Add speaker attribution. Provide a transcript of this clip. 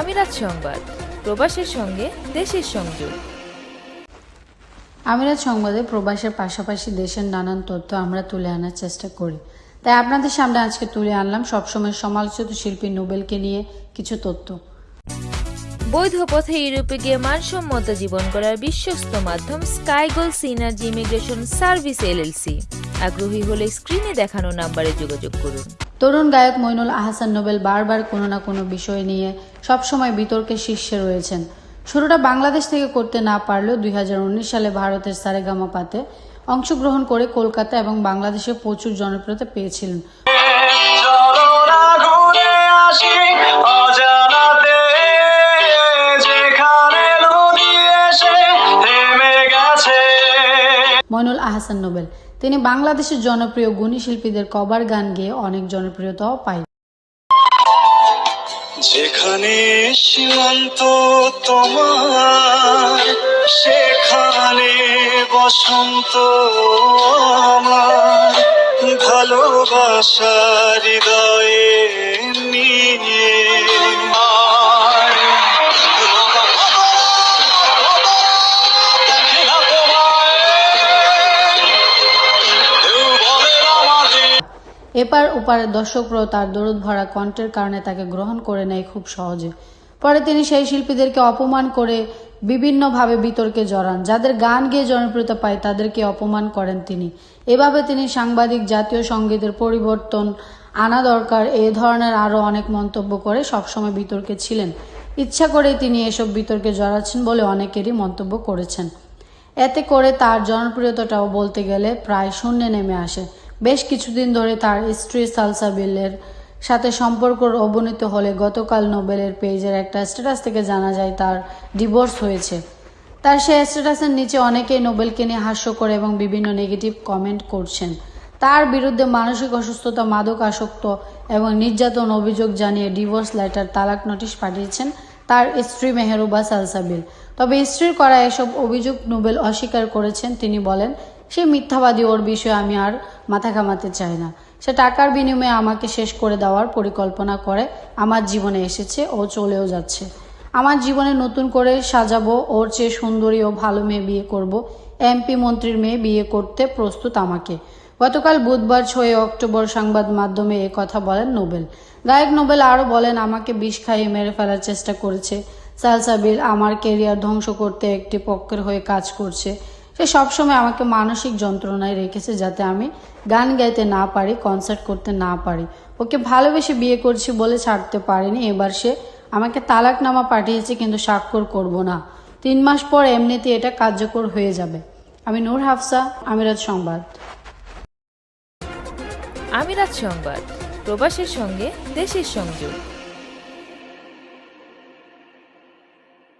Speaker 1: আমিরাত সংবাদ প্রবাসের সঙ্গে দেশের সংযোগ।
Speaker 2: আমিরাত সংবাদে প্রবাসের পাশাপাশি দেশের নানান তথ্য আমরা তুলে আনার চেষ্টা করি। তাই আপনাদের সামনে আজকে তুলে আনলাম সবসময় সমালোচিত শিল্পী নোবেলকে নিয়ে কিছু তথ্য।
Speaker 1: বৈধ পথে ইউরোপে গিয়ে মানসম্মত জীবন করার বিশ্বস্ত মাধ্যম Skygoal Synergy Immigration Service LLC আগ্রহী হলে স্ক্রিনে দেখানো নাম্বারে যোগাযোগ করুন।
Speaker 2: তরুণ গায়ক মইনুল আহসান নোবেল বারবার কোনো না কোনো বিষয় নিয়ে সবসময় বিতর্কের শীর্ষে রয়েছেন। শুরুটা বাংলাদেশ থেকে করতে না পারলেও দুই সালে ভারতের সারেগামাপাতে অংশগ্রহণ করে কলকাতা এবং বাংলাদেশে প্রচুর জনপ্রিয়তা পেয়েছিলেন। মইনুল আহসান নোবেল। তিনি বাংলাদেশের জনপ্রিয় গুণী শিল্পীদের কভার গান গেয়ে অনেক জনপ্রিয়তাও পায়।
Speaker 3: যেখানে সীমান্ত তোমার, সেখানে বসন্ত আমার। ভালোবাসা হৃদয়ে
Speaker 2: এপার ওপারের দর্শকরাও তার দরদ ভরা কণ্ঠের কারণে তাকে গ্রহণ করে নেয় খুব সহজে। পরে তিনি সেই শিল্পীদেরকে অপমান করে বিভিন্নভাবে বিতর্কে জড়ান। যাদের গান গেয়ে জনপ্রিয়তা পায়, তাদেরকে অপমান করেন তিনি। এভাবে তিনি সাংবাদিক, জাতীয় সঙ্গীতের পরিবর্তন আনা দরকার। এ ধরনের আরও অনেক মন্তব্য করে সবসময় বিতর্কে ছিলেন। ইচ্ছা করেই তিনি এসব বিতর্কে জড়াচ্ছেন বলে অনেকেরই মন্তব্য করেছেন। এতে করে তার জনপ্রিয়তাটাও বলতে গেলে প্রায় শূন্যে নেমে আসে। বেশ কিছুদিন ধরে তার স্ত্রী সালসাবিলের সাথে সম্পর্ক অবনীত হলে গতকাল নোবেলের পেজের একটা স্ট্যাটাস থেকে জানা যায় তার ডিভোর্স হয়েছে। তার সেই স্ট্যাটাসের নিচে অনেকেই নোবেলকে নিয়ে হাস্য করে এবং বিভিন্ন নেগেটিভ কমেন্ট করছেন। তার বিরুদ্ধে মানসিক অসুস্থতা, মাদক আসক্ত এবং নির্যাতন অভিযোগ জানিয়ে ডিভোর্স লেটার, তালাক নোটিশ পাঠিয়েছেন তার স্ত্রী মেহরুবা সালসাবিল তবে স্ত্রীর করা এসব অভিযোগ নোবেল অস্বীকার করেছেন, তিনি বলেন সে মিথ্যাবাদী ওর বিষয়ে আমি আর মাথা ঘামাতে চাই না। সে টাকার বিনিময়ে আমাকে শেষ করে দেওয়ার পরিকল্পনা করে। আমার জীবনে এসেছে, ও চলেও যাচ্ছে। আমার জীবনে নতুন করে সাজাবো, ওর চেয়ে সুন্দরী ও ভালো মেয়ে বিয়ে করব। এমপি মন্ত্রীর মেয়ে বিয়ে করতে প্রস্তুত আমাকে। গতকাল বুধবার ছয় অক্টোবর সংবাদ মাধ্যমে এ কথা বলেন নোবেল। গায়ক নোবেল আরও বলেন, আমাকে বিষ খাইয়ে মেরে ফেলার চেষ্টা করেছে। সালসাবিল আমার কেরিয়ার ধ্বংস করতে একটি পক্ষের হয়ে কাজ করছে। সে সবসময় আমাকে মানসিক যন্ত্রণায় রেখেছে যাতে আমি গান গাইতে না পারি কনসার্ট করতে না পারি। ওকে ভালোবেসে বিয়ে করছি বলে ছাড়তে পারিনি, এবার সে আমাকে তালাকনামা পাঠিয়েছে কিন্তু স্বাক্ষর করব না। তিন মাস পর এমনিতে এটা কার্যকর হয়ে যাবে। আমি নূর হাফসা, আমিরাত সংবাদ।
Speaker 1: আমিরাত সংবাদ, প্রবাসের সঙ্গে, দেশের সংযোগ।